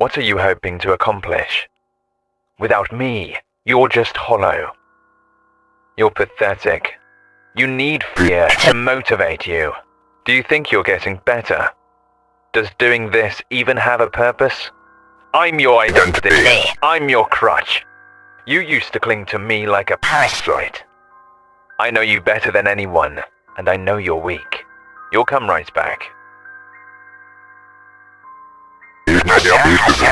What are you hoping to accomplish? Without me, you're just hollow. You're pathetic. You need fear to motivate you. Do you think you're getting better? Does doing this even have a purpose? I'm your identity. I'm your crutch. You used to cling to me like a parasite. I know you better than anyone, and I know you're weak. You'll come right back. Media Business.